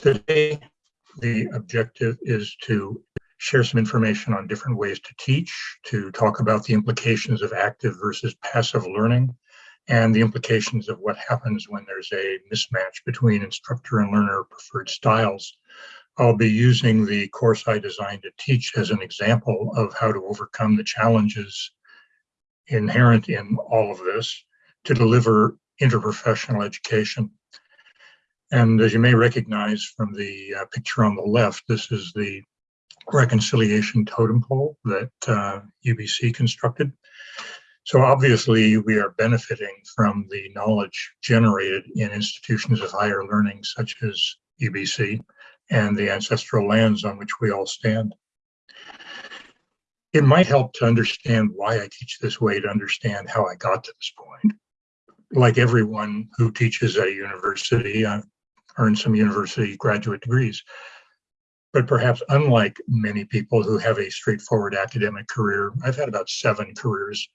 Today, the objective is to share some information on different ways to teach, to talk about the implications of active versus passive learning, and the implications of what happens when there's a mismatch between instructor and learner preferred styles. I'll be using the course I designed to teach as an example of how to overcome the challenges inherent in all of this to deliver interprofessional education. And as you may recognize from the uh, picture on the left, this is the reconciliation totem pole that uh, UBC constructed. So obviously we are benefiting from the knowledge generated in institutions of higher learning such as UBC and the ancestral lands on which we all stand. It might help to understand why I teach this way to understand how I got to this point. Like everyone who teaches at a university, I've earned some university graduate degrees. But perhaps unlike many people who have a straightforward academic career, I've had about seven careers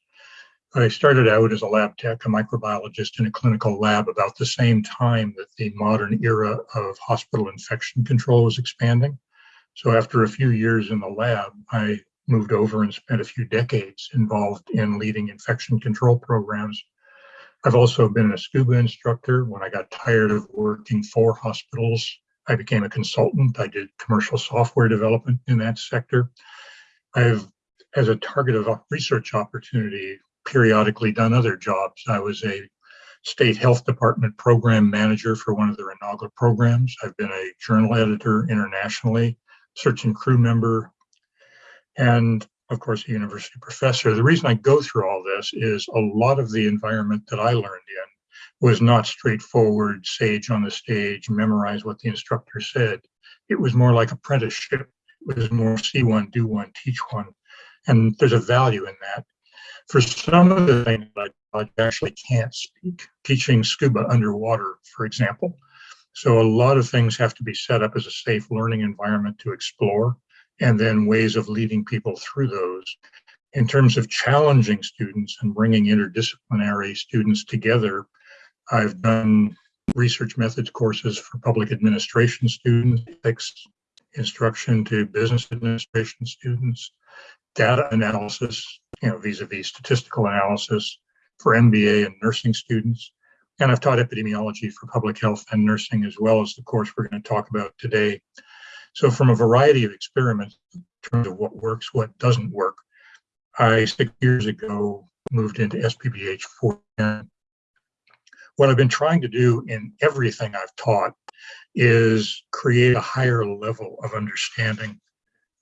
I started out as a lab tech, a microbiologist in a clinical lab about the same time that the modern era of hospital infection control was expanding. So after a few years in the lab, I moved over and spent a few decades involved in leading infection control programs. I've also been a scuba instructor. When I got tired of working for hospitals, I became a consultant. I did commercial software development in that sector. I've, as a target of research opportunity, periodically done other jobs. I was a state health department program manager for one of their inaugural programs. I've been a journal editor internationally, search and crew member, and of course, a university professor. The reason I go through all this is a lot of the environment that I learned in was not straightforward, sage on the stage, memorize what the instructor said. It was more like apprenticeship. It was more see one, do one, teach one. And there's a value in that. For some of the things I, I actually can't speak, teaching scuba underwater, for example. So a lot of things have to be set up as a safe learning environment to explore, and then ways of leading people through those. In terms of challenging students and bringing interdisciplinary students together, I've done research methods courses for public administration students, instruction to business administration students, data analysis, you know, vis-a-vis statistical analysis for MBA and nursing students. And I've taught epidemiology for public health and nursing as well as the course we're going to talk about today. So from a variety of experiments in terms of what works, what doesn't work, I six years ago moved into SPPH 410. What I've been trying to do in everything I've taught is create a higher level of understanding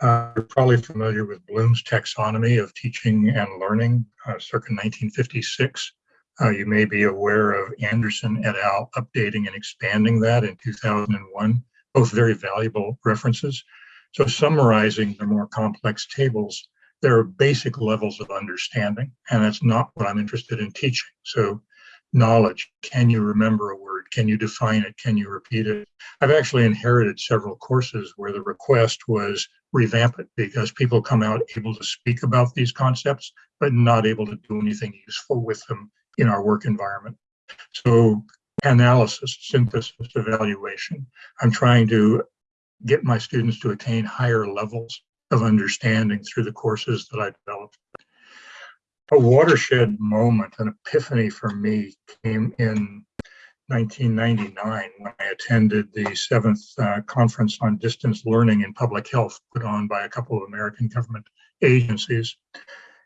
uh, you're probably familiar with Bloom's taxonomy of teaching and learning, uh, circa 1956. Uh, you may be aware of Anderson et al. updating and expanding that in 2001, both very valuable references. So summarizing the more complex tables, there are basic levels of understanding, and that's not what I'm interested in teaching. So knowledge, can you remember a word? Can you define it? Can you repeat it? I've actually inherited several courses where the request was revamp it because people come out able to speak about these concepts, but not able to do anything useful with them in our work environment. So analysis, synthesis, evaluation. I'm trying to get my students to attain higher levels of understanding through the courses that I developed. A watershed moment, an epiphany for me came in 1999 when I attended the seventh uh, conference on distance learning in public health put on by a couple of American government agencies.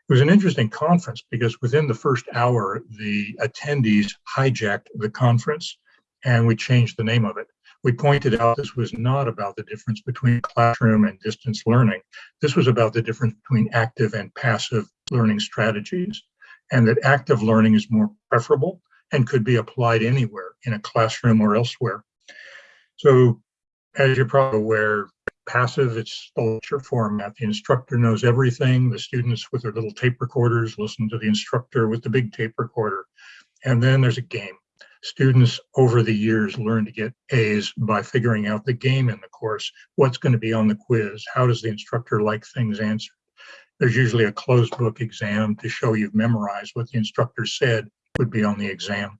It was an interesting conference because within the first hour, the attendees hijacked the conference and we changed the name of it. We pointed out this was not about the difference between classroom and distance learning. This was about the difference between active and passive learning strategies and that active learning is more preferable and could be applied anywhere in a classroom or elsewhere. So as you're probably aware, passive, it's the lecture format. The instructor knows everything. The students with their little tape recorders listen to the instructor with the big tape recorder. And then there's a game. Students over the years learn to get A's by figuring out the game in the course. What's going to be on the quiz? How does the instructor like things answered? There's usually a closed book exam to show you've memorized what the instructor said would be on the exam.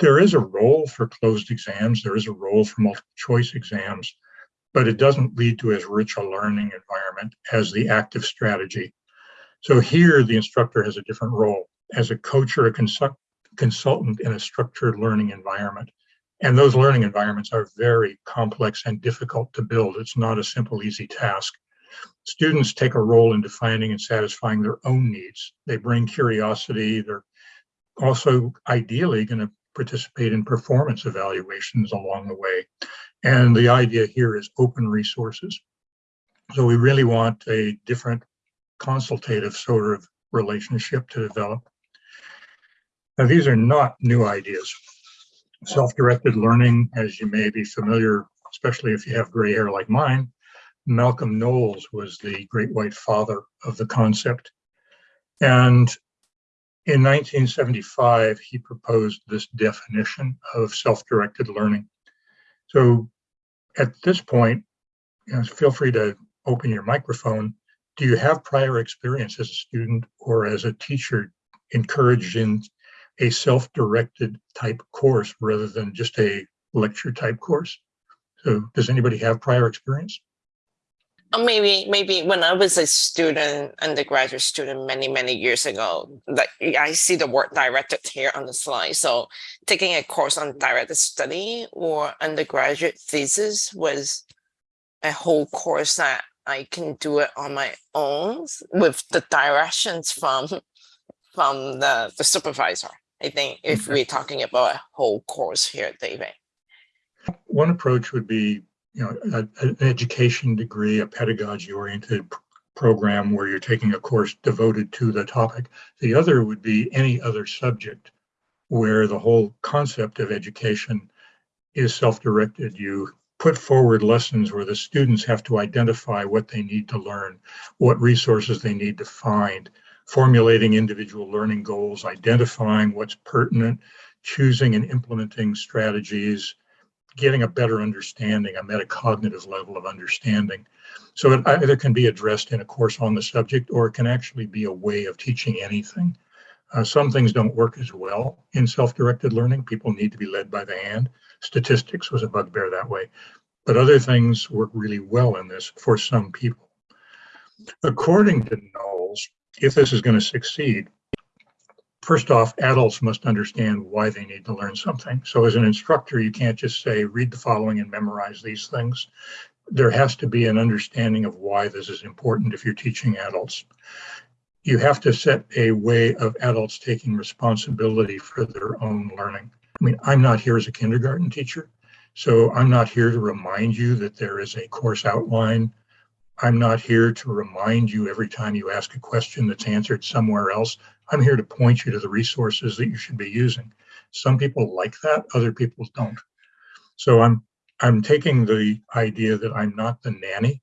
there is a role for closed exams, there is a role for multiple choice exams, but it doesn't lead to as rich a learning environment as the active strategy. So here the instructor has a different role as a coach or a consult consultant in a structured learning environment. And those learning environments are very complex and difficult to build. It's not a simple, easy task. Students take a role in defining and satisfying their own needs. They bring curiosity. They're also ideally going to participate in performance evaluations along the way. And the idea here is open resources. So we really want a different consultative sort of relationship to develop. Now, these are not new ideas. Self-directed learning, as you may be familiar, especially if you have gray hair like mine, Malcolm Knowles was the great white father of the concept. And in 1975, he proposed this definition of self-directed learning. So at this point, you know, feel free to open your microphone. Do you have prior experience as a student or as a teacher encouraged in a self-directed type course rather than just a lecture type course. So does anybody have prior experience? Uh, maybe maybe when I was a student, undergraduate student many, many years ago, like I see the word directed here on the slide. So taking a course on directed study or undergraduate thesis was a whole course that I can do it on my own with the directions from from the, the supervisor. I think if we're talking about a whole course here, David. One approach would be, you know, an education degree, a pedagogy-oriented program where you're taking a course devoted to the topic. The other would be any other subject where the whole concept of education is self-directed. You put forward lessons where the students have to identify what they need to learn, what resources they need to find, formulating individual learning goals, identifying what's pertinent, choosing and implementing strategies, getting a better understanding, a metacognitive level of understanding. So it either can be addressed in a course on the subject or it can actually be a way of teaching anything. Uh, some things don't work as well in self-directed learning. People need to be led by the hand. Statistics was a bugbear that way. But other things work really well in this for some people. According to Knowles, if this is going to succeed, first off, adults must understand why they need to learn something. So as an instructor, you can't just say, read the following and memorize these things. There has to be an understanding of why this is important if you're teaching adults. You have to set a way of adults taking responsibility for their own learning. I mean, I'm not here as a kindergarten teacher, so I'm not here to remind you that there is a course outline I'm not here to remind you every time you ask a question that's answered somewhere else. I'm here to point you to the resources that you should be using. Some people like that, other people don't. So I'm I'm taking the idea that I'm not the nanny.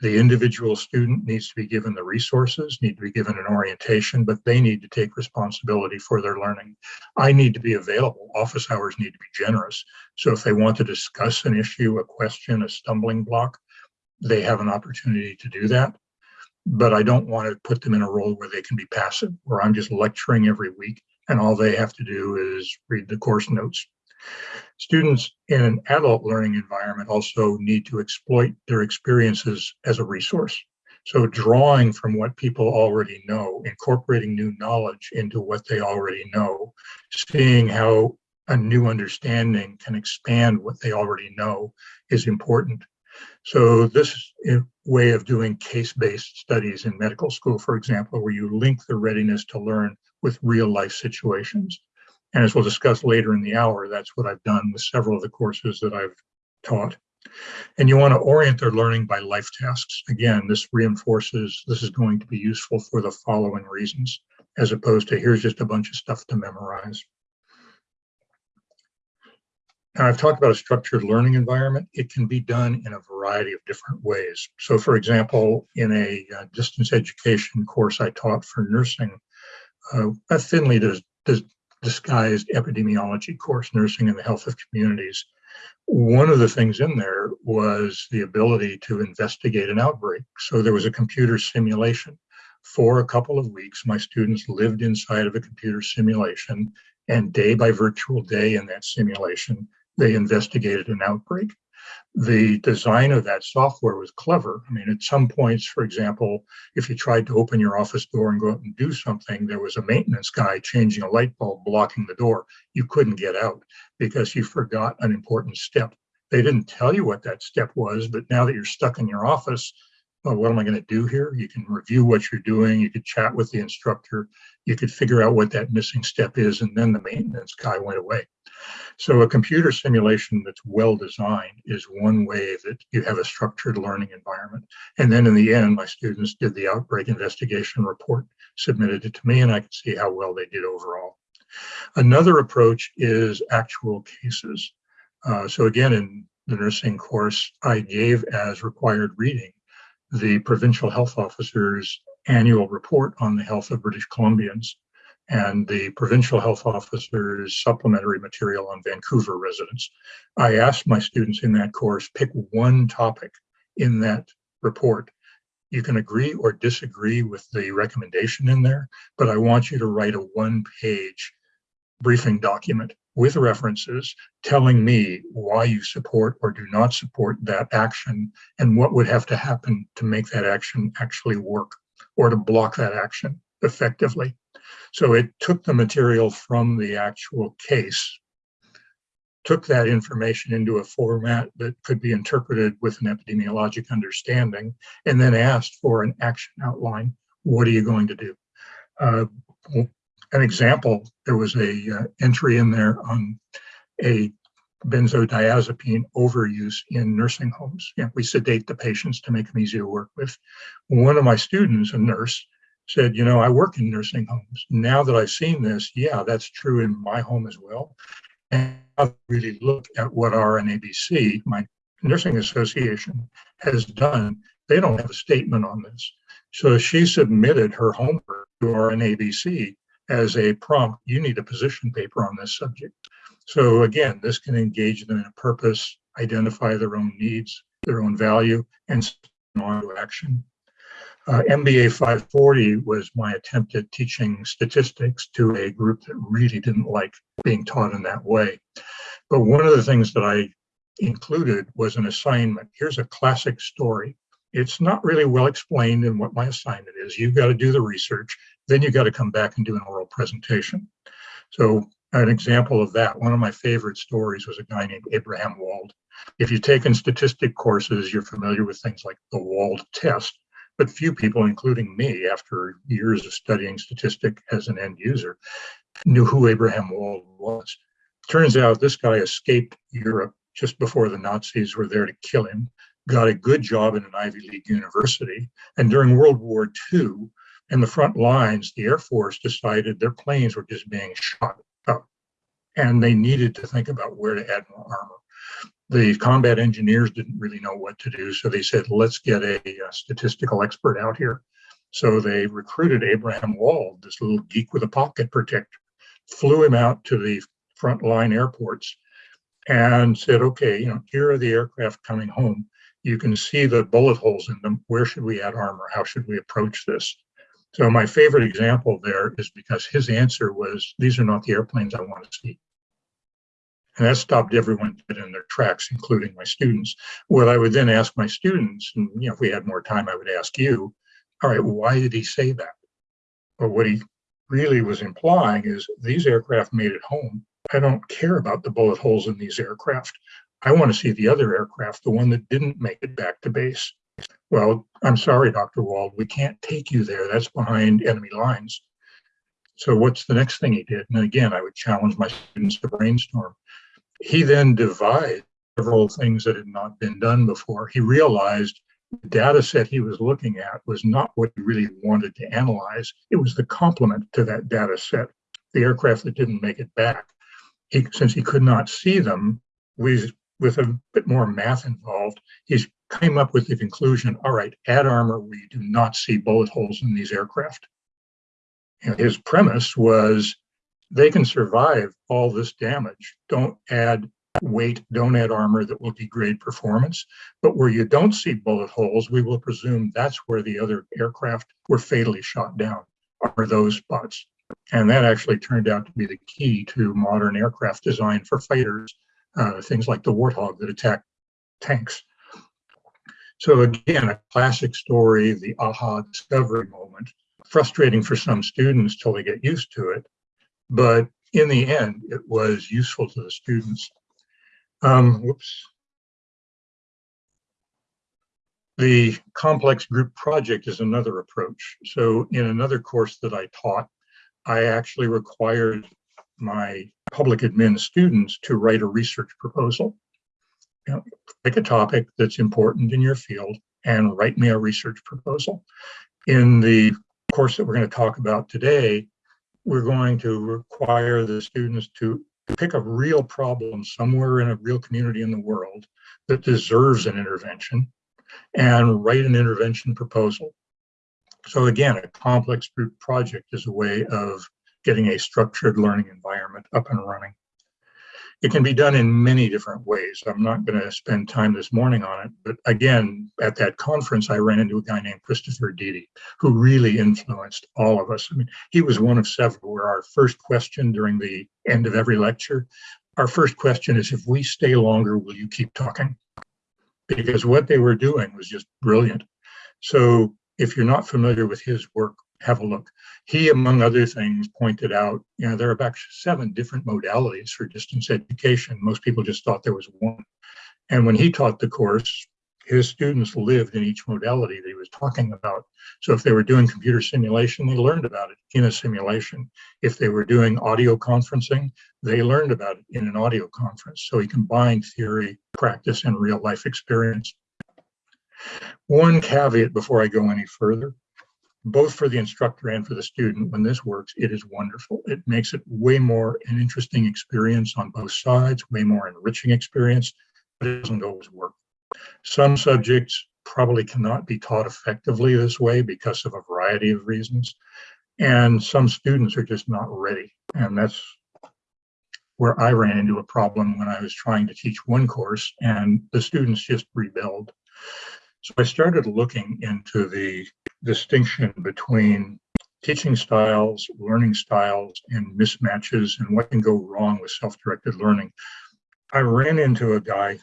The individual student needs to be given the resources, need to be given an orientation, but they need to take responsibility for their learning. I need to be available. Office hours need to be generous. So if they want to discuss an issue, a question, a stumbling block, they have an opportunity to do that. But I don't want to put them in a role where they can be passive, where I'm just lecturing every week and all they have to do is read the course notes. Students in an adult learning environment also need to exploit their experiences as a resource. So drawing from what people already know, incorporating new knowledge into what they already know, seeing how a new understanding can expand what they already know is important. So this way of doing case-based studies in medical school, for example, where you link the readiness to learn with real life situations. And as we'll discuss later in the hour, that's what I've done with several of the courses that I've taught. And you want to orient their learning by life tasks. Again, this reinforces this is going to be useful for the following reasons, as opposed to here's just a bunch of stuff to memorize. Now, I've talked about a structured learning environment. It can be done in a variety of different ways. So, for example, in a uh, distance education course I taught for nursing, uh, a thinly dis dis disguised epidemiology course, Nursing in the Health of Communities, one of the things in there was the ability to investigate an outbreak. So there was a computer simulation. For a couple of weeks, my students lived inside of a computer simulation And day by virtual day in that simulation, they investigated an outbreak. The design of that software was clever. I mean, at some points, for example, if you tried to open your office door and go out and do something, there was a maintenance guy changing a light bulb blocking the door. You couldn't get out because you forgot an important step. They didn't tell you what that step was, but now that you're stuck in your office, well, what am I going to do here? You can review what you're doing. You could chat with the instructor. You could figure out what that missing step is. And then the maintenance guy went away. So a computer simulation that's well designed is one way that you have a structured learning environment. And then in the end, my students did the outbreak investigation report, submitted it to me, and I could see how well they did overall. Another approach is actual cases. Uh, so again, in the nursing course, I gave as required reading the provincial health officer's annual report on the health of British Columbians and the provincial health officer's supplementary material on Vancouver residents. I asked my students in that course, pick one topic in that report. You can agree or disagree with the recommendation in there, but I want you to write a one page briefing document with references telling me why you support or do not support that action and what would have to happen to make that action actually work or to block that action effectively. So it took the material from the actual case, took that information into a format that could be interpreted with an epidemiologic understanding, and then asked for an action outline. What are you going to do? Uh, an example, there was a uh, entry in there on a benzodiazepine overuse in nursing homes. You know, we sedate the patients to make them easy to work with. One of my students, a nurse, said, you know, I work in nursing homes. Now that I've seen this, yeah, that's true in my home as well. And I really look at what our NABC, my nursing association, has done. They don't have a statement on this. So she submitted her homework to our NABC as a prompt, you need a position paper on this subject. So again, this can engage them in a purpose, identify their own needs, their own value, and on to action. Uh, MBA 540 was my attempt at teaching statistics to a group that really didn't like being taught in that way. But one of the things that I included was an assignment. Here's a classic story. It's not really well explained in what my assignment is. You've got to do the research, then you've got to come back and do an oral presentation. So an example of that, one of my favorite stories was a guy named Abraham Wald. If you've taken statistic courses, you're familiar with things like the Wald test but few people, including me, after years of studying statistic as an end user, knew who Abraham Wald was. Turns out this guy escaped Europe just before the Nazis were there to kill him, got a good job in an Ivy League university, and during World War II, in the front lines, the Air Force decided their planes were just being shot up, and they needed to think about where to add more armor the combat engineers didn't really know what to do. So they said, let's get a, a, statistical expert out here. So they recruited Abraham Wald, this little geek with a pocket protector, flew him out to the frontline airports and said, okay, you know, here are the aircraft coming home. You can see the bullet holes in them. Where should we add armor? How should we approach this? So my favorite example there is because his answer was, these are not the airplanes I want to see. And that stopped everyone in their tracks, including my students. What I would then ask my students, and you know, if we had more time, I would ask you, all right, why did he say that? But what he really was implying is these aircraft made it home. I don't care about the bullet holes in these aircraft. I want to see the other aircraft, the one that didn't make it back to base. Well, I'm sorry, Dr. Wald, we can't take you there. That's behind enemy lines. So what's the next thing he did? And again, I would challenge my students to brainstorm. He then devised several things that had not been done before. He realized the data set he was looking at was not what he really wanted to analyze. It was the complement to that data set, the aircraft that didn't make it back. He, since he could not see them, we, with a bit more math involved, he came up with the conclusion, all right, add armor we do not see bullet holes in these aircraft. And his premise was they can survive all this damage. Don't add weight, don't add armor that will degrade performance. But where you don't see bullet holes, we will presume that's where the other aircraft were fatally shot down, are those spots. And that actually turned out to be the key to modern aircraft design for fighters, uh, things like the Warthog that attack tanks. So again, a classic story, the aha discovery moment, frustrating for some students till they get used to it. But in the end, it was useful to the students. Um, whoops. The complex group project is another approach. So in another course that I taught, I actually required my public admin students to write a research proposal. You know, pick a topic that's important in your field and write me a research proposal. In the course that we're going to talk about today, we're going to require the students to pick a real problem somewhere in a real community in the world that deserves an intervention and write an intervention proposal. So again, a complex group project is a way of getting a structured learning environment up and running. It can be done in many different ways. I'm not going to spend time this morning on it, but again, at that conference, I ran into a guy named Christopher Dede, who really influenced all of us. I mean, he was one of several where our first question during the end of every lecture, our first question is, if we stay longer, will you keep talking? Because what they were doing was just brilliant. So if you're not familiar with his work, have a look. He, among other things, pointed out, you know, there are about seven different modalities for distance education. Most people just thought there was one. And when he taught the course, his students lived in each modality that he was talking about. So if they were doing computer simulation, they learned about it in a simulation. If they were doing audio conferencing, they learned about it in an audio conference. So he combined theory, practice, and real life experience. One caveat before I go any further, both for the instructor and for the student, when this works, it is wonderful. It makes it way more an interesting experience on both sides, way more enriching experience, but it doesn't always work. Some subjects probably cannot be taught effectively this way because of a variety of reasons. And some students are just not ready. And that's where I ran into a problem when I was trying to teach one course and the students just rebelled. So I started looking into the distinction between teaching styles, learning styles, and mismatches and what can go wrong with self-directed learning. I ran into a guy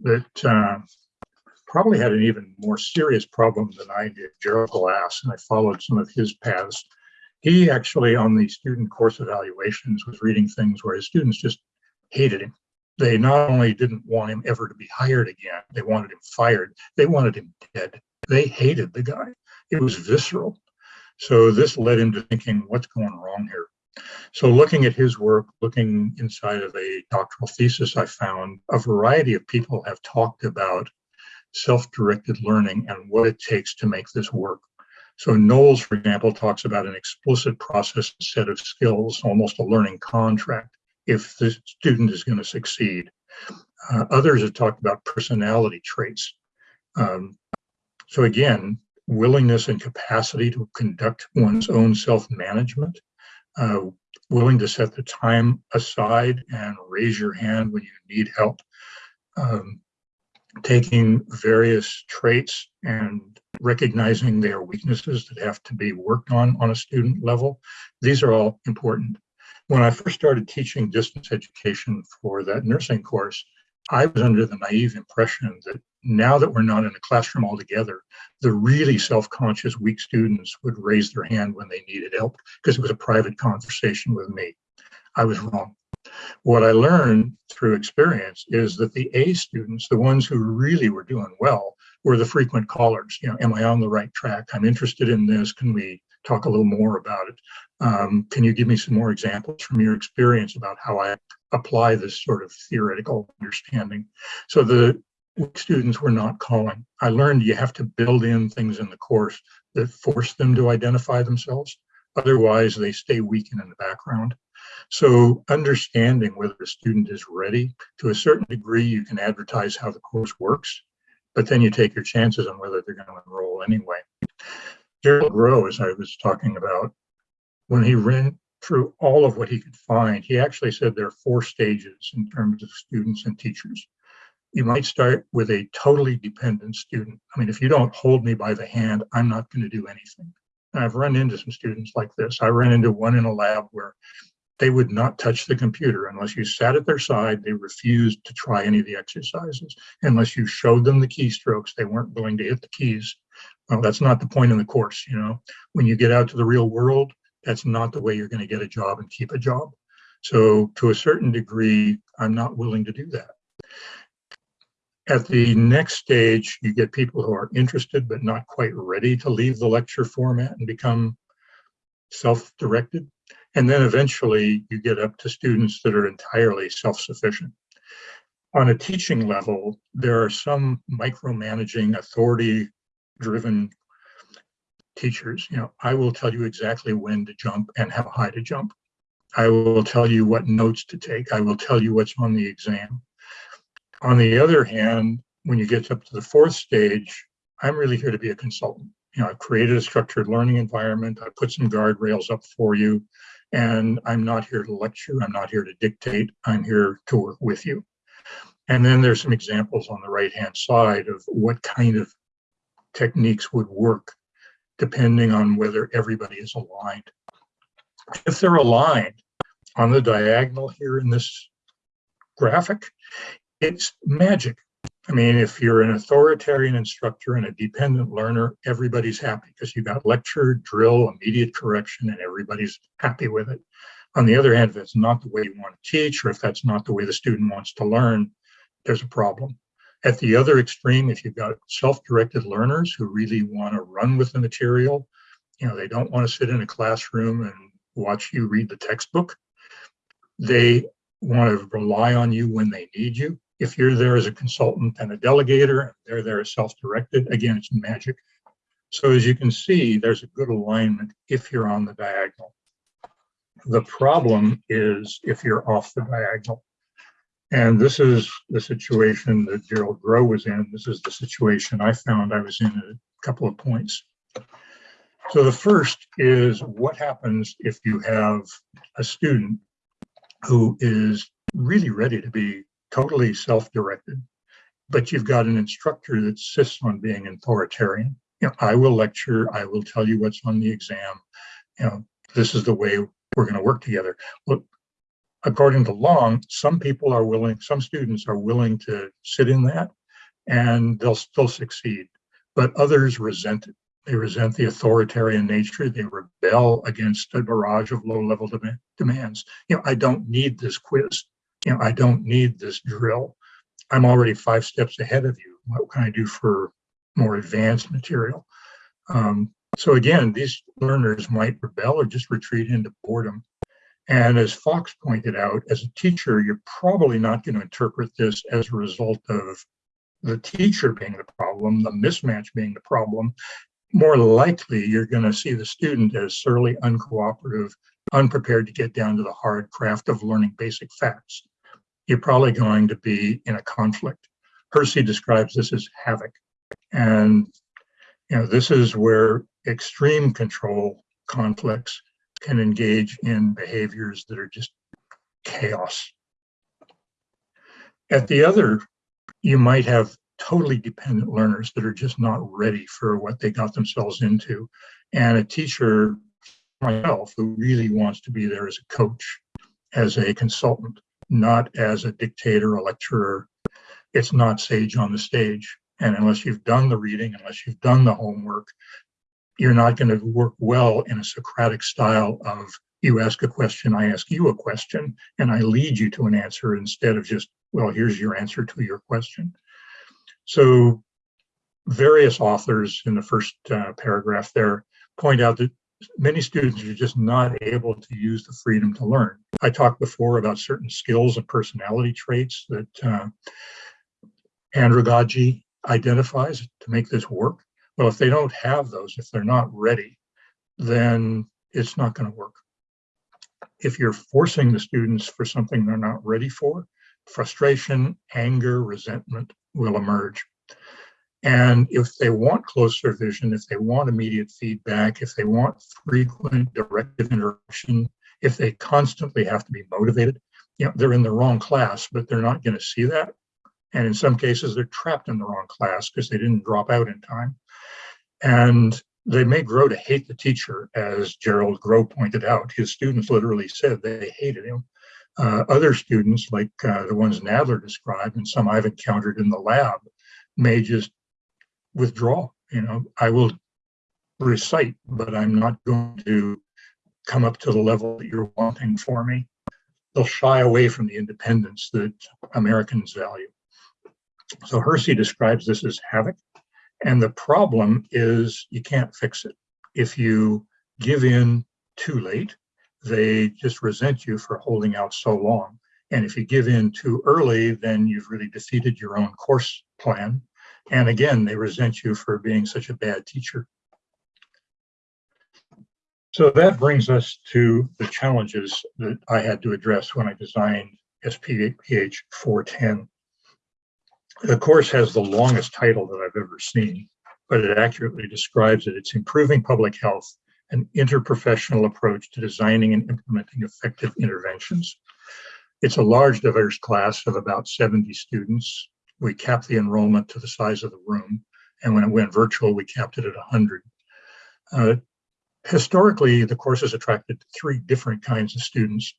that uh, probably had an even more serious problem than I did, Gerald Glass, and I followed some of his paths. He actually, on the student course evaluations, was reading things where his students just hated him they not only didn't want him ever to be hired again, they wanted him fired, they wanted him dead. They hated the guy. It was visceral. So this led him to thinking, what's going wrong here? So looking at his work, looking inside of a doctoral thesis, I found a variety of people have talked about self-directed learning and what it takes to make this work. So Knowles, for example, talks about an explicit process set of skills, almost a learning contract if the student is going to succeed. Uh, others have talked about personality traits. Um, so again, willingness and capacity to conduct one's own self-management, uh, willing to set the time aside and raise your hand when you need help, um, taking various traits and recognizing their weaknesses that have to be worked on on a student level. These are all important. When I first started teaching distance education for that nursing course, I was under the naive impression that now that we're not in a classroom altogether, the really self-conscious weak students would raise their hand when they needed help because it was a private conversation with me. I was wrong. What I learned through experience is that the A students, the ones who really were doing well, were the frequent callers. You know, am I on the right track? I'm interested in this. Can we talk a little more about it? Um, can you give me some more examples from your experience about how I apply this sort of theoretical understanding? So the students were not calling. I learned you have to build in things in the course that force them to identify themselves. Otherwise, they stay weak and in the background. So understanding whether a student is ready, to a certain degree, you can advertise how the course works, but then you take your chances on whether they're going to enroll anyway. Gerald Grow, as I was talking about, when he ran through all of what he could find, he actually said there are four stages in terms of students and teachers. You might start with a totally dependent student. I mean, if you don't hold me by the hand, I'm not going to do anything. And I've run into some students like this. I ran into one in a lab where they would not touch the computer unless you sat at their side. They refused to try any of the exercises. Unless you showed them the keystrokes, they weren't willing to hit the keys. Well, that's not the point in the course, you know. When you get out to the real world, that's not the way you're going to get a job and keep a job. So to a certain degree, I'm not willing to do that. At the next stage, you get people who are interested but not quite ready to leave the lecture format and become self-directed. And then eventually you get up to students that are entirely self-sufficient. On a teaching level, there are some micromanaging authority-driven teachers. You know, I will tell you exactly when to jump and how high to jump. I will tell you what notes to take. I will tell you what's on the exam. On the other hand, when you get up to the fourth stage, I'm really here to be a consultant. You know, I've created a structured learning environment. I put some guardrails up for you, and I'm not here to lecture. I'm not here to dictate. I'm here to work with you. And then there's some examples on the right-hand side of what kind of techniques would work depending on whether everybody is aligned. If they're aligned on the diagonal here in this graphic, it's magic. I mean, if you're an authoritarian instructor and a dependent learner, everybody's happy because you got lecture, drill, immediate correction, and everybody's happy with it. On the other hand, if it's not the way you want to teach, or if that's not the way the student wants to learn, there's a problem. At the other extreme, if you've got self-directed learners who really want to run with the material, you know, they don't want to sit in a classroom and watch you read the textbook. They want to rely on you when they need you. If you're there as a consultant and a delegator, they're there as self-directed, again, it's magic. So as you can see, there's a good alignment if you're on the diagonal. The problem is if you're off the diagonal. And this is the situation that Gerald Grow was in. This is the situation I found I was in a couple of points. So the first is what happens if you have a student who is really ready to be totally self-directed, but you've got an instructor that insists on being authoritarian. You know, I will lecture, I will tell you what's on the exam. You know, this is the way we're going to work together. Well, according to Long, some people are willing, some students are willing to sit in that and they'll still succeed, but others resent it. They resent the authoritarian nature. They rebel against a barrage of low-level dem demands. You know, I don't need this quiz. You know, I don't need this drill. I'm already five steps ahead of you. What can I do for more advanced material? Um, so again, these learners might rebel or just retreat into boredom. And as Fox pointed out, as a teacher, you're probably not going to interpret this as a result of the teacher being the problem, the mismatch being the problem more likely you're going to see the student as surly, uncooperative, unprepared to get down to the hard craft of learning basic facts. You're probably going to be in a conflict. Hersey describes this as havoc. And you know, this is where extreme control conflicts can engage in behaviors that are just chaos. At the other, you might have totally dependent learners that are just not ready for what they got themselves into. And a teacher, myself, who really wants to be there as a coach, as a consultant, not as a dictator, a lecturer. It's not sage on the stage. And unless you've done the reading, unless you've done the homework, you're not going to work well in a Socratic style of you ask a question, I ask you a question, and I lead you to an answer instead of just, well, here's your answer to your question. So various authors in the first uh, paragraph there point out that many students are just not able to use the freedom to learn. I talked before about certain skills and personality traits that uh, andragogy identifies to make this work. Well, if they don't have those, if they're not ready, then it's not going to work. If you're forcing the students for something they're not ready for, frustration, anger, resentment will emerge. And if they want closer vision, if they want immediate feedback, if they want frequent directive interaction, if they constantly have to be motivated, you know, they're in the wrong class, but they're not going to see that. And in some cases, they're trapped in the wrong class because they didn't drop out in time. And they may grow to hate the teacher, as Gerald Grow pointed out. His students literally said they hated him. Uh, other students, like uh, the ones Nadler described and some I've encountered in the lab, may just withdraw. You know, I will recite, but I'm not going to come up to the level that you're wanting for me. They'll shy away from the independence that Americans value. So Hersey describes this as havoc. And the problem is you can't fix it. If you give in too late, they just resent you for holding out so long. And if you give in too early, then you've really defeated your own course plan. And again, they resent you for being such a bad teacher. So that brings us to the challenges that I had to address when I designed SPH 410. The course has the longest title that I've ever seen, but it accurately describes it. It's Improving Public Health, an interprofessional approach to designing and implementing effective interventions. It's a large, diverse class of about 70 students. We capped the enrollment to the size of the room, and when it went virtual, we capped it at 100. Uh, historically, the course has attracted three different kinds of students.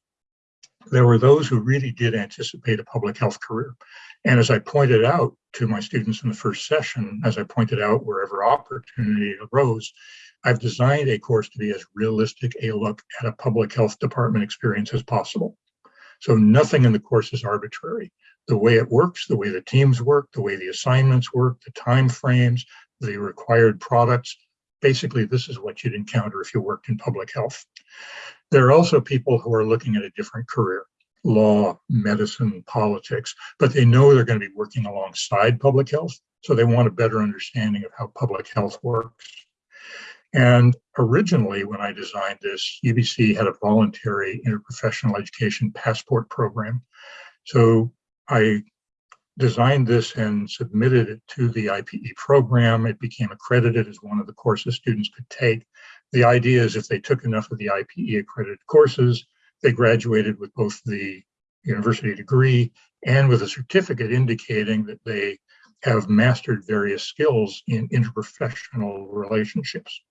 There were those who really did anticipate a public health career. And as I pointed out to my students in the first session, as I pointed out wherever opportunity arose, I've designed a course to be as realistic a look at a public health department experience as possible. So nothing in the course is arbitrary. The way it works, the way the teams work, the way the assignments work, the time frames, the required products, basically this is what you'd encounter if you worked in public health. There are also people who are looking at a different career, law, medicine, politics, but they know they're going to be working alongside public health. So they want a better understanding of how public health works. And originally, when I designed this, UBC had a voluntary interprofessional education passport program. So I designed this and submitted it to the IPE program. It became accredited as one of the courses students could take. The idea is if they took enough of the IPE accredited courses, they graduated with both the university degree and with a certificate indicating that they have mastered various skills in interprofessional relationships.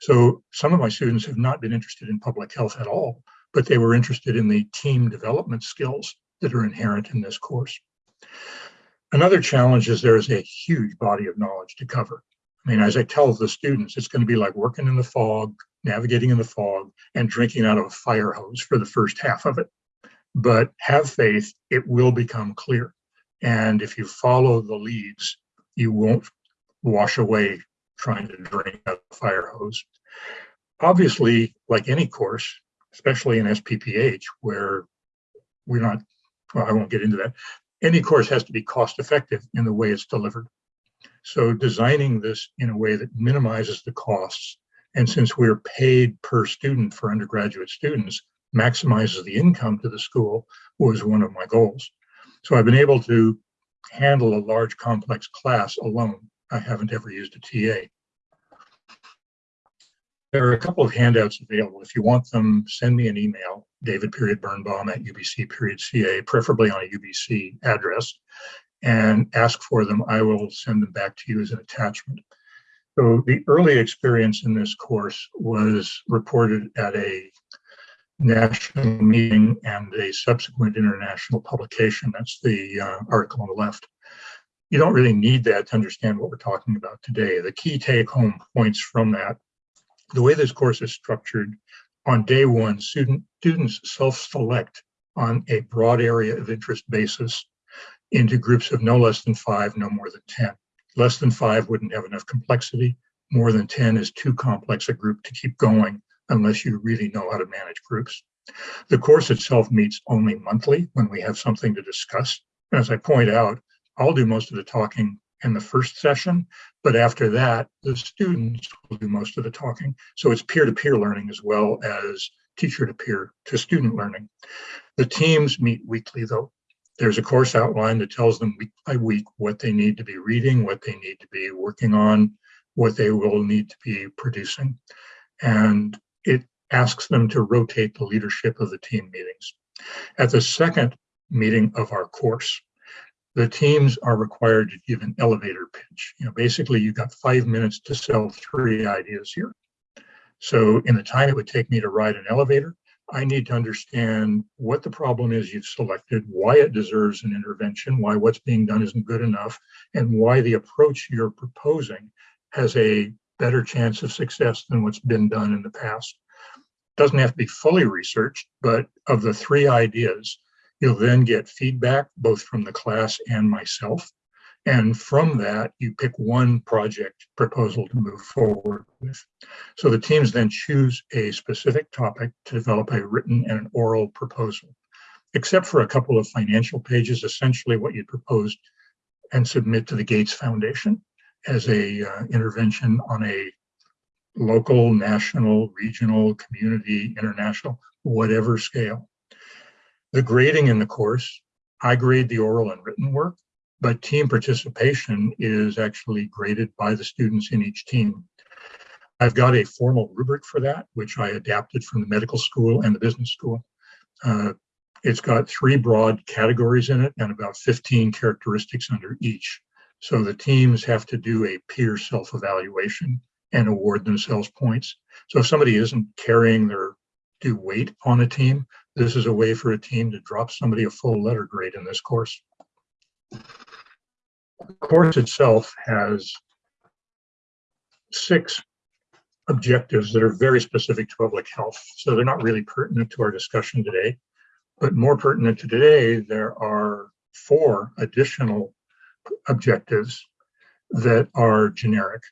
So some of my students have not been interested in public health at all, but they were interested in the team development skills that are inherent in this course. Another challenge is there is a huge body of knowledge to cover. I mean, as I tell the students, it's going to be like working in the fog, navigating in the fog, and drinking out of a fire hose for the first half of it. But have faith, it will become clear. And if you follow the leads, you won't wash away trying to drink out a fire hose. Obviously, like any course, especially in SPPH, where we're not, well, I won't get into that, any course has to be cost effective in the way it's delivered. So designing this in a way that minimizes the costs, and since we're paid per student for undergraduate students, maximizes the income to the school was one of my goals. So I've been able to handle a large complex class alone. I haven't ever used a TA. There are a couple of handouts available. If you want them, send me an email, David period Birnbaum at UBC period CA, preferably on a UBC address, and ask for them. I will send them back to you as an attachment. So the early experience in this course was reported at a national meeting and a subsequent international publication. That's the uh, article on the left. You don't really need that to understand what we're talking about today. The key take home points from that the way this course is structured, on day one, student, students self-select on a broad area of interest basis into groups of no less than five, no more than 10. Less than five wouldn't have enough complexity. More than 10 is too complex a group to keep going unless you really know how to manage groups. The course itself meets only monthly when we have something to discuss. As I point out, I'll do most of the talking in the first session, but after that, the students will do most of the talking. So it's peer-to-peer -peer learning as well as teacher-to-peer to student learning. The teams meet weekly though. There's a course outline that tells them week by week what they need to be reading, what they need to be working on, what they will need to be producing. And it asks them to rotate the leadership of the team meetings. At the second meeting of our course, the teams are required to give an elevator pitch. You know, basically you've got five minutes to sell three ideas here. So in the time it would take me to ride an elevator, I need to understand what the problem is you've selected, why it deserves an intervention, why what's being done isn't good enough, and why the approach you're proposing has a better chance of success than what's been done in the past. Doesn't have to be fully researched, but of the three ideas, you'll then get feedback both from the class and myself. And from that, you pick one project proposal to move forward with. So the teams then choose a specific topic to develop a written and an oral proposal. Except for a couple of financial pages, essentially what you proposed and submit to the Gates Foundation as a uh, intervention on a local, national, regional, community, international, whatever scale. The grading in the course, I grade the oral and written work, but team participation is actually graded by the students in each team. I've got a formal rubric for that, which I adapted from the medical school and the business school. Uh, it's got three broad categories in it and about 15 characteristics under each. So the teams have to do a peer self-evaluation and award themselves points. So if somebody isn't carrying their due weight on a team, this is a way for a team to drop somebody a full letter grade in this course. The course itself has six objectives that are very specific to public health. So they're not really pertinent to our discussion today, but more pertinent to today, there are four additional objectives that are generic.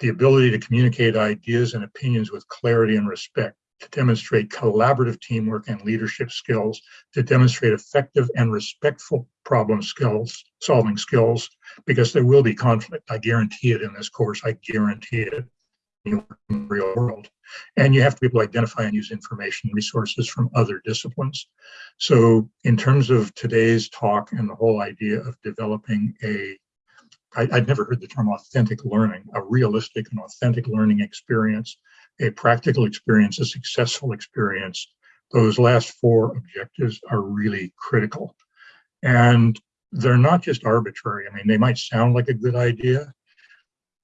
The ability to communicate ideas and opinions with clarity and respect, to demonstrate collaborative teamwork and leadership skills, to demonstrate effective and respectful problem skills, solving skills, because there will be conflict. I guarantee it in this course. I guarantee it in the real world. And you have to be able to identify and use information resources from other disciplines. So in terms of today's talk and the whole idea of developing a I, would never heard the term authentic learning, a realistic and authentic learning experience, a practical experience, a successful experience. Those last four objectives are really critical. And they're not just arbitrary. I mean, they might sound like a good idea,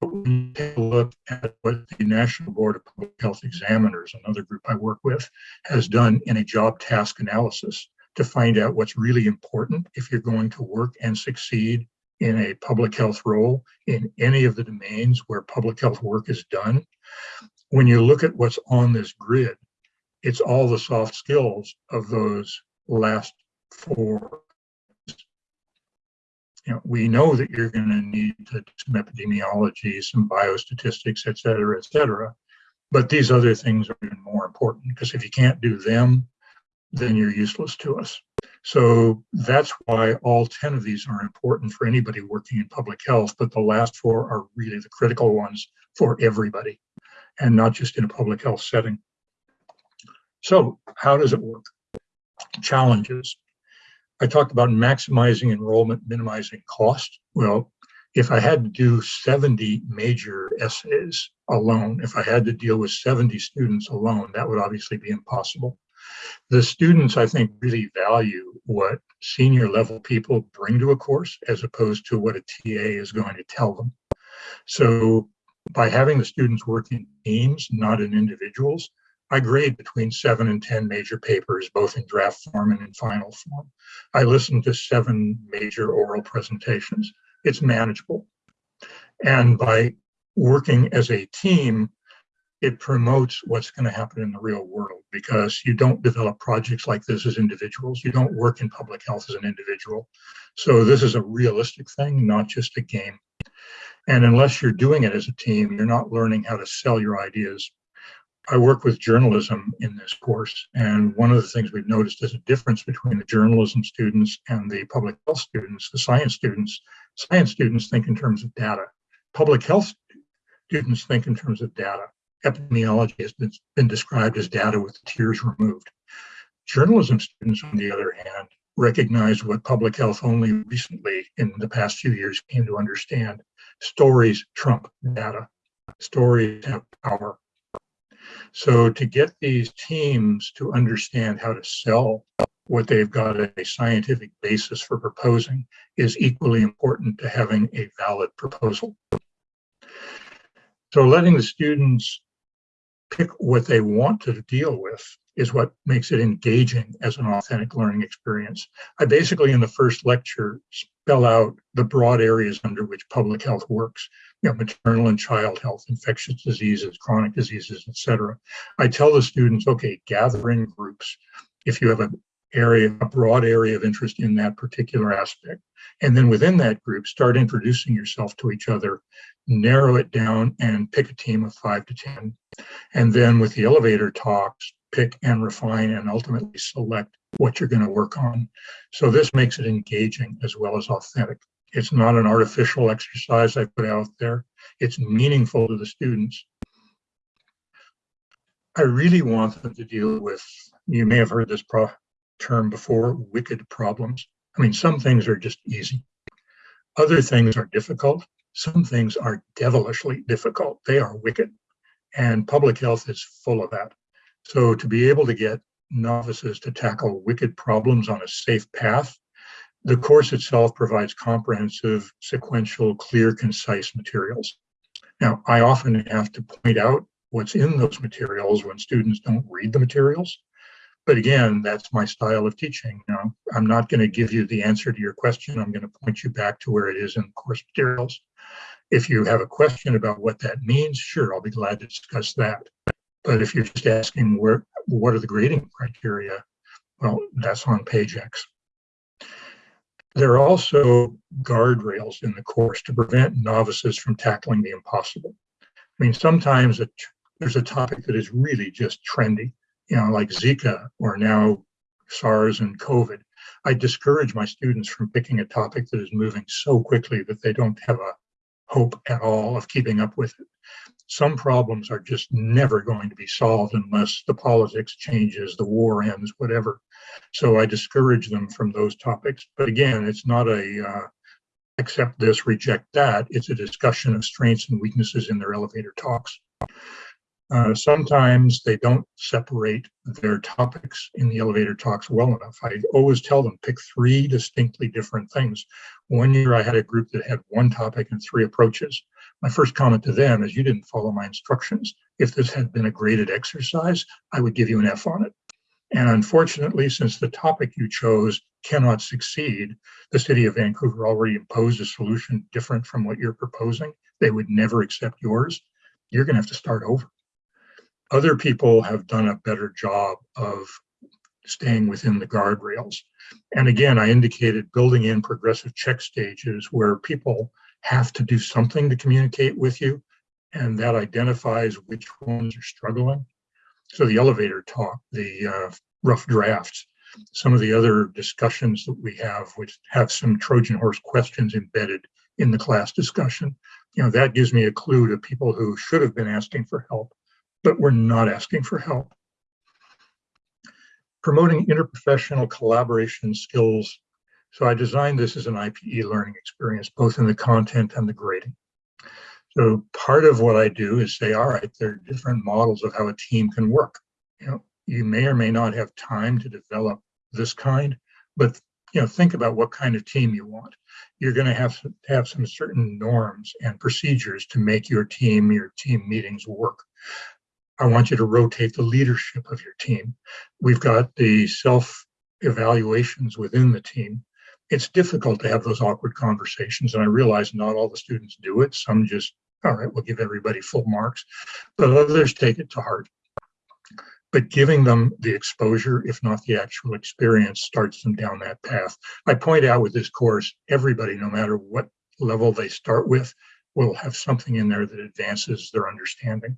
but when you take a look at what the National Board of Public Health Examiners, another group I work with, has done in a job task analysis to find out what's really important if you're going to work and succeed in a public health role in any of the domains where public health work is done. When you look at what's on this grid, it's all the soft skills of those last four. You know, we know that you're going to need to some epidemiology, some biostatistics, et cetera, et cetera. But these other things are even more important because if you can't do them, then you're useless to us. So that's why all 10 of these are important for anybody working in public health, but the last four are really the critical ones for everybody and not just in a public health setting. So how does it work? Challenges. I talked about maximizing enrollment, minimizing cost. Well, if I had to do 70 major essays alone, if I had to deal with 70 students alone, that would obviously be impossible. The students, I think, really value what senior level people bring to a course as opposed to what a TA is going to tell them. So by having the students work in teams, not in individuals, I grade between seven and 10 major papers, both in draft form and in final form. I listen to seven major oral presentations. It's manageable. And by working as a team, it promotes what's going to happen in the real world because you don't develop projects like this as individuals. You don't work in public health as an individual. So this is a realistic thing, not just a game. And unless you're doing it as a team, you're not learning how to sell your ideas. I work with journalism in this course, and one of the things we've noticed is a difference between the journalism students and the public health students, the science students. Science students think in terms of data. Public health students think in terms of data epidemiology has been, been described as data with tears removed. Journalism students, on the other hand, recognize what public health only recently in the past few years came to understand. Stories trump data. Stories have power. So to get these teams to understand how to sell what they've got a scientific basis for proposing is equally important to having a valid proposal. So letting the students pick what they want to deal with is what makes it engaging as an authentic learning experience. I basically, in the first lecture, spell out the broad areas under which public health works, you know, maternal and child health, infectious diseases, chronic diseases, et cetera. I tell the students, okay, gather in groups. If you have a area, a broad area of interest in that particular aspect. And then within that group, start introducing yourself to each other, narrow it down and pick a team of five to 10. And then with the elevator talks, pick and refine and ultimately select what you're going to work on. So this makes it engaging as well as authentic. It's not an artificial exercise I put out there. It's meaningful to the students. I really want them to deal with, you may have heard this term before, wicked problems. I mean, some things are just easy. Other things are difficult. Some things are devilishly difficult. They are wicked. And public health is full of that. So to be able to get novices to tackle wicked problems on a safe path, the course itself provides comprehensive, sequential, clear, concise materials. Now, I often have to point out what's in those materials when students don't read the materials. But again, that's my style of teaching. Know, I'm not going to give you the answer to your question. I'm going to point you back to where it is in the course materials. If you have a question about what that means, sure, I'll be glad to discuss that. But if you're just asking where, what are the grading criteria, well, that's on page X. There are also guardrails in the course to prevent novices from tackling the impossible. I mean, sometimes a, there's a topic that is really just trendy, you know, like Zika or now SARS and COVID. I discourage my students from picking a topic that is moving so quickly that they don't have a hope at all of keeping up with it some problems are just never going to be solved unless the politics changes, the war ends, whatever. So I discourage them from those topics. But again, it's not a uh, accept this, reject that. It's a discussion of strengths and weaknesses in their elevator talks. Uh, sometimes they don't separate their topics in the elevator talks well enough. I always tell them pick three distinctly different things. One year I had a group that had one topic and three approaches. My first comment to them is you didn't follow my instructions. If this had been a graded exercise, I would give you an F on it. And unfortunately, since the topic you chose cannot succeed, the city of Vancouver already imposed a solution different from what you're proposing. They would never accept yours. You're going to have to start over. Other people have done a better job of staying within the guardrails. And again, I indicated building in progressive check stages where people have to do something to communicate with you, and that identifies which ones are struggling. So the elevator talk, the uh, rough drafts, some of the other discussions that we have, which have some Trojan horse questions embedded in the class discussion, you know, that gives me a clue to people who should have been asking for help, but were not asking for help. Promoting interprofessional collaboration skills so I designed this as an IPE learning experience, both in the content and the grading. So part of what I do is say, all right, there are different models of how a team can work. You know, you may or may not have time to develop this kind, but you know, think about what kind of team you want. You're going to have to have some certain norms and procedures to make your team, your team meetings work. I want you to rotate the leadership of your team. We've got the self evaluations within the team it's difficult to have those awkward conversations. And I realize not all the students do it. Some just, all right, we'll give everybody full marks, but others take it to heart. But giving them the exposure, if not the actual experience, starts them down that path. I point out with this course, everybody, no matter what level they start with, will have something in there that advances their understanding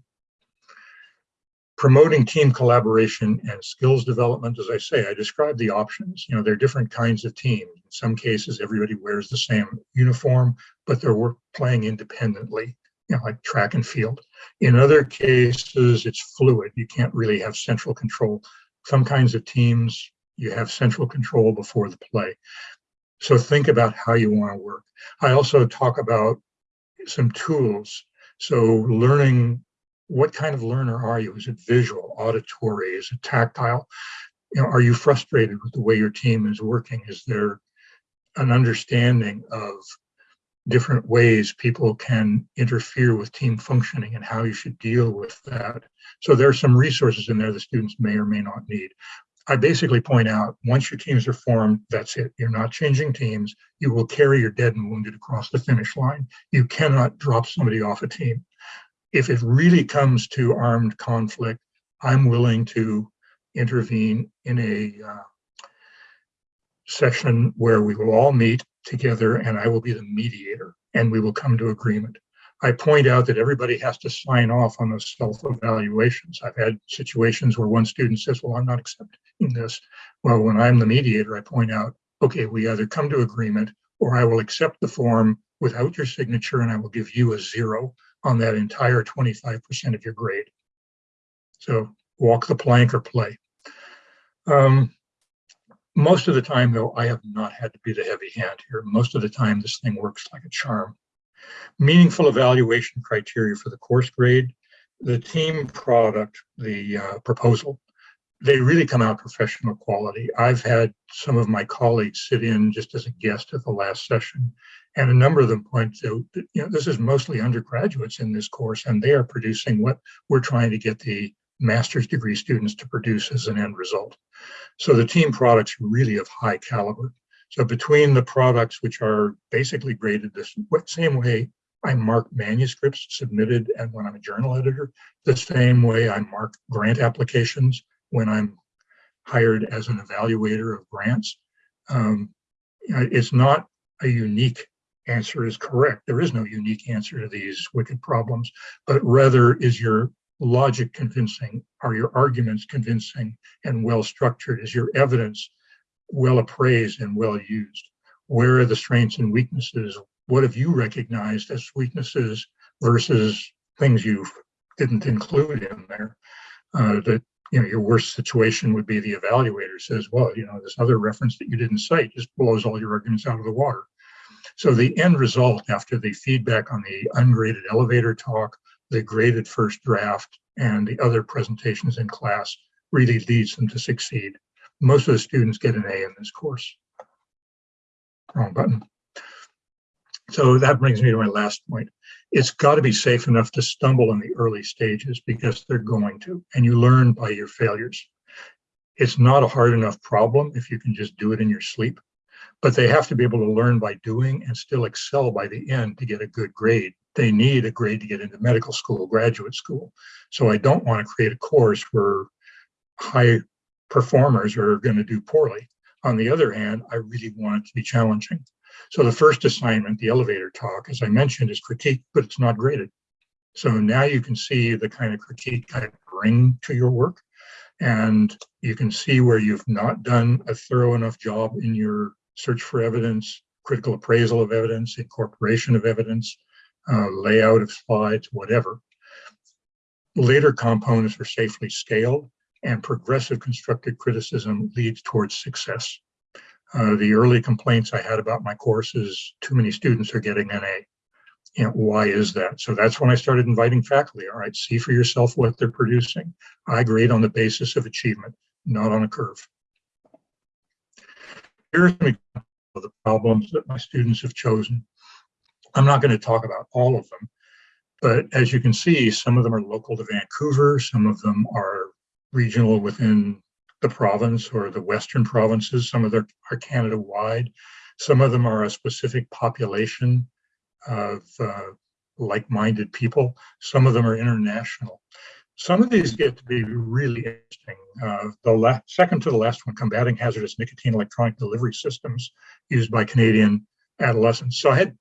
promoting team collaboration and skills development, as I say, I describe the options. You know, there are different kinds of teams. In some cases, everybody wears the same uniform, but they're work, playing independently, you know, like track and field. In other cases, it's fluid. You can't really have central control. Some kinds of teams, you have central control before the play. So think about how you want to work. I also talk about some tools. So learning what kind of learner are you? Is it visual, auditory, is it tactile? you know, are you frustrated with the way your team is working? Is there an understanding of different ways people can interfere with team functioning and how you should deal with that? So there are some resources in there the students may or may not need. I basically point out once your teams are formed, that's it. You're not changing teams. You will carry your dead and wounded across the finish line. You cannot drop somebody off a team. If it really comes to armed conflict, I'm willing to intervene in a uh, session where we will all meet together and I will be the mediator and we will come to agreement. I point out that everybody has to sign off on those self-evaluations. I've had situations where one student says, well, I'm not accepting this. Well, when I'm the mediator, I point out, okay, we either come to agreement or I will accept the form without your signature and I will give you a zero on that entire 25% of your grade. So walk the plank or play. Um, most of the time, though, I have not had to be the heavy hand here. Most of the time, this thing works like a charm. Meaningful evaluation criteria for the course grade, the team product, the uh, proposal, they really come out professional quality. I've had some of my colleagues sit in just as a guest at the last session, and a number of them point to, you know, this is mostly undergraduates in this course, and they are producing what we're trying to get the master's degree students to produce as an end result. So the team products really of high caliber. So between the products, which are basically graded the same way I mark manuscripts submitted and when I'm a journal editor, the same way I mark grant applications when I'm hired as an evaluator of grants. Um, it's not a unique answer is correct. There is no unique answer to these wicked problems, but rather is your logic convincing? Are your arguments convincing and well structured? Is your evidence well appraised and well used? Where are the strengths and weaknesses? What have you recognized as weaknesses versus things you didn't include in there? Uh, that you know your worst situation would be the evaluator says, well, you know, this other reference that you didn't cite just blows all your arguments out of the water. So the end result after the feedback on the ungraded elevator talk the graded first draft and the other presentations in class really leads them to succeed. Most of the students get an A in this course. Wrong button. So that brings me to my last point. It's got to be safe enough to stumble in the early stages because they're going to, and you learn by your failures. It's not a hard enough problem if you can just do it in your sleep, but they have to be able to learn by doing and still excel by the end to get a good grade they need a grade to get into medical school, graduate school. So I don't want to create a course where high performers are going to do poorly. On the other hand, I really want it to be challenging. So the first assignment, the elevator talk, as I mentioned, is critique, but it's not graded. So now you can see the kind of critique I bring to your work. And you can see where you've not done a thorough enough job in your search for evidence, critical appraisal of evidence, incorporation of evidence, uh, layout of slides, whatever. Later components are safely scaled and progressive constructive criticism leads towards success. Uh, the early complaints I had about my course is too many students are getting an A. You know, why is that? So that's when I started inviting faculty. All right, see for yourself what they're producing. I grade on the basis of achievement, not on a curve. Here's an example of the problems that my students have chosen I'm not going to talk about all of them, but as you can see, some of them are local to Vancouver, some of them are regional within the province or the Western provinces, some of them are Canada-wide, some of them are a specific population of uh, like-minded people, some of them are international. Some of these get to be really interesting. Uh, the second to the last one, combating hazardous nicotine electronic delivery systems used by Canadian adolescents. So I had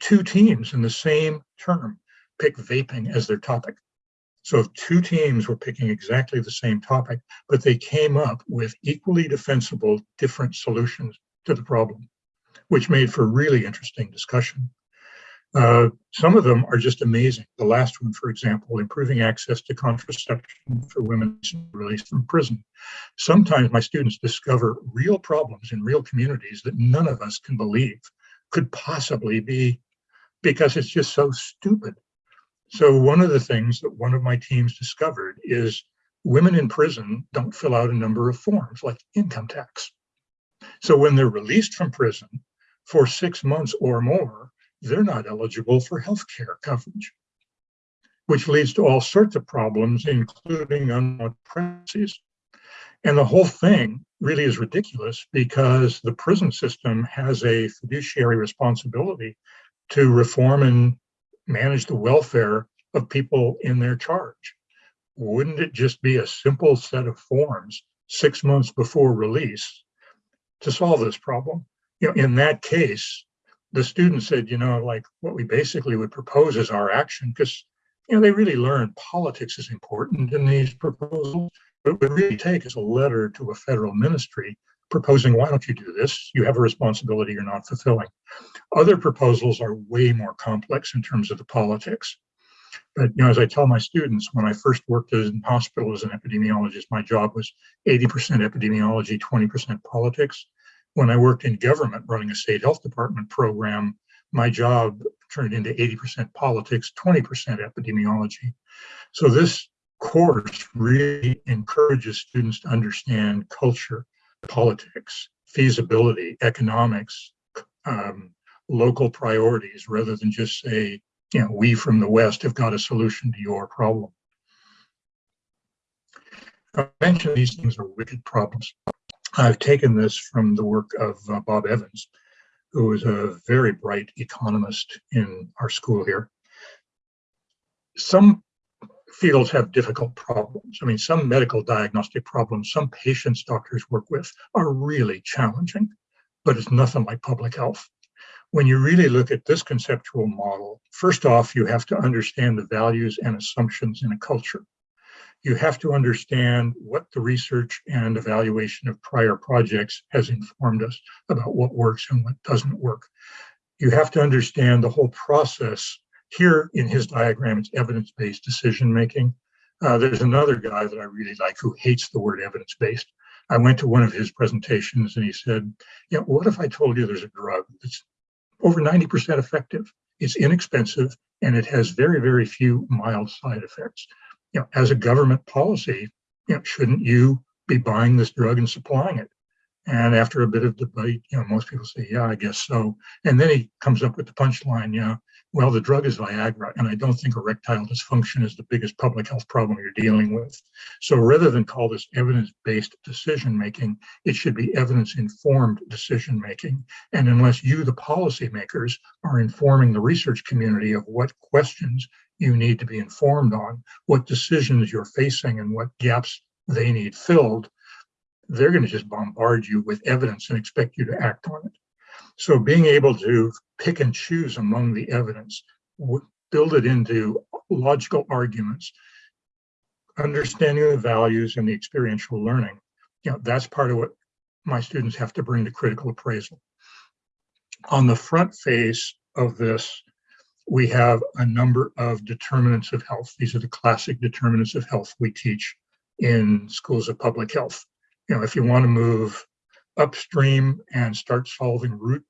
two teams in the same term pick vaping as their topic. So if two teams were picking exactly the same topic, but they came up with equally defensible different solutions to the problem, which made for really interesting discussion. Uh, some of them are just amazing. The last one, for example, improving access to contraception for women released from prison. Sometimes my students discover real problems in real communities that none of us can believe could possibly be because it's just so stupid. So one of the things that one of my teams discovered is women in prison don't fill out a number of forms like income tax. So when they're released from prison for six months or more, they're not eligible for health care coverage, which leads to all sorts of problems, including unwanted pregnancies. And the whole thing really is ridiculous because the prison system has a fiduciary responsibility to reform and manage the welfare of people in their charge. Wouldn't it just be a simple set of forms six months before release to solve this problem? You know, in that case, the student said, you know, like what we basically would propose is our action because, you know, they really learned politics is important in these proposals. What it would really take is a letter to a federal ministry proposing, why don't you do this? You have a responsibility you're not fulfilling. Other proposals are way more complex in terms of the politics. But you know, as I tell my students, when I first worked in hospital as an epidemiologist, my job was 80% epidemiology, 20% politics. When I worked in government running a state health department program, my job turned into 80% politics, 20% epidemiology. So this course really encourages students to understand culture, politics, feasibility, economics, um, local priorities, rather than just say, you know, we from the West have got a solution to your problem. I mentioned these things are wicked problems. I've taken this from the work of uh, Bob Evans, who is a very bright economist in our school here. Some fields have difficult problems. I mean, some medical diagnostic problems, some patients doctors work with are really challenging, but it's nothing like public health. When you really look at this conceptual model, first off, you have to understand the values and assumptions in a culture. You have to understand what the research and evaluation of prior projects has informed us about what works and what doesn't work. You have to understand the whole process here in his diagram, it's evidence-based decision-making. Uh, there's another guy that I really like who hates the word evidence-based. I went to one of his presentations and he said, know, what if I told you there's a drug that's over 90% effective, it's inexpensive, and it has very, very few mild side effects. You know, as a government policy, you know, shouldn't you be buying this drug and supplying it? And after a bit of debate, you know, most people say, yeah, I guess so. And then he comes up with the punchline, yeah, well, the drug is Viagra, and I don't think erectile dysfunction is the biggest public health problem you're dealing with. So rather than call this evidence-based decision-making, it should be evidence-informed decision-making. And unless you, the policymakers, are informing the research community of what questions you need to be informed on, what decisions you're facing and what gaps they need filled, they're going to just bombard you with evidence and expect you to act on it. So being able to pick and choose among the evidence, build it into logical arguments, understanding the values and the experiential learning, you know, that's part of what my students have to bring to critical appraisal. On the front face of this, we have a number of determinants of health. These are the classic determinants of health we teach in schools of public health. You know, if you want to move upstream and start solving root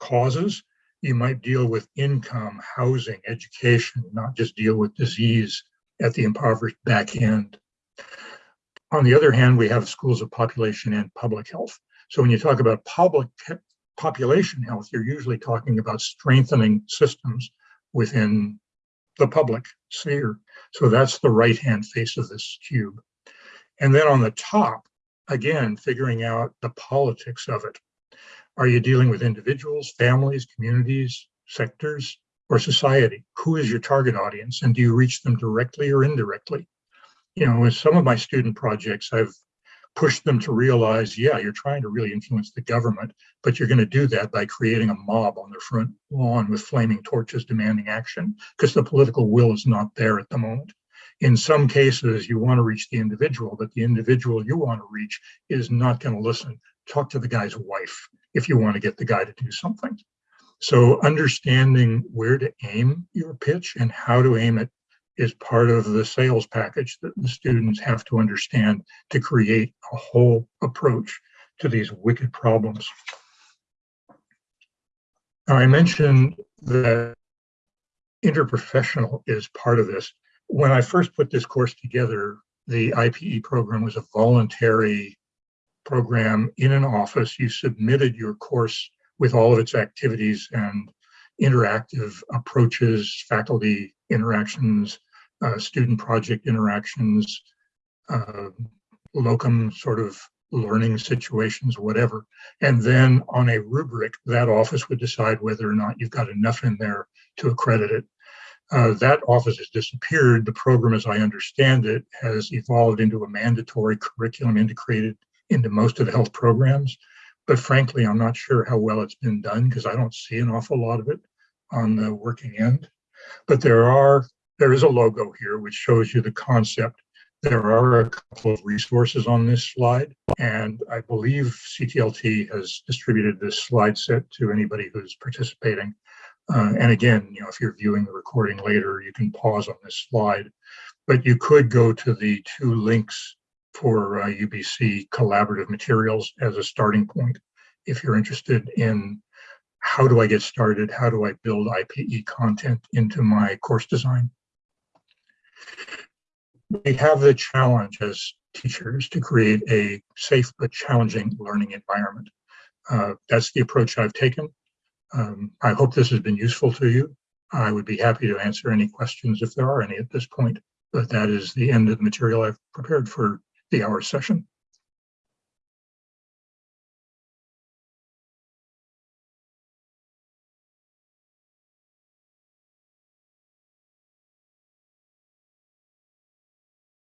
causes, you might deal with income, housing, education, not just deal with disease at the impoverished back end. On the other hand, we have schools of population and public health. So when you talk about public population health, you're usually talking about strengthening systems within the public sphere. So that's the right-hand face of this cube. And then on the top, again, figuring out the politics of it. Are you dealing with individuals, families, communities, sectors, or society? Who is your target audience and do you reach them directly or indirectly? You know, with some of my student projects, I've pushed them to realize, yeah, you're trying to really influence the government, but you're going to do that by creating a mob on their front lawn with flaming torches demanding action because the political will is not there at the moment in some cases, you want to reach the individual, but the individual you want to reach is not going to listen. Talk to the guy's wife if you want to get the guy to do something. So understanding where to aim your pitch and how to aim it is part of the sales package that the students have to understand to create a whole approach to these wicked problems. Now, I mentioned that interprofessional is part of this when I first put this course together, the IPE program was a voluntary program in an office. You submitted your course with all of its activities and interactive approaches, faculty interactions, uh, student project interactions, uh, locum sort of learning situations, whatever. And then on a rubric, that office would decide whether or not you've got enough in there to accredit it. Uh, that office has disappeared. The program, as I understand it, has evolved into a mandatory curriculum integrated into most of the health programs. But frankly, I'm not sure how well it's been done because I don't see an awful lot of it on the working end. But there are there is a logo here which shows you the concept. There are a couple of resources on this slide, and I believe CTLT has distributed this slide set to anybody who's participating. Uh, and again, you know, if you're viewing the recording later, you can pause on this slide, but you could go to the two links for uh, UBC collaborative materials as a starting point if you're interested in how do I get started? How do I build IPE content into my course design? We have the challenge as teachers to create a safe but challenging learning environment. Uh, that's the approach I've taken. Um, I hope this has been useful to you. I would be happy to answer any questions if there are any at this point, but that is the end of the material I've prepared for the hour session.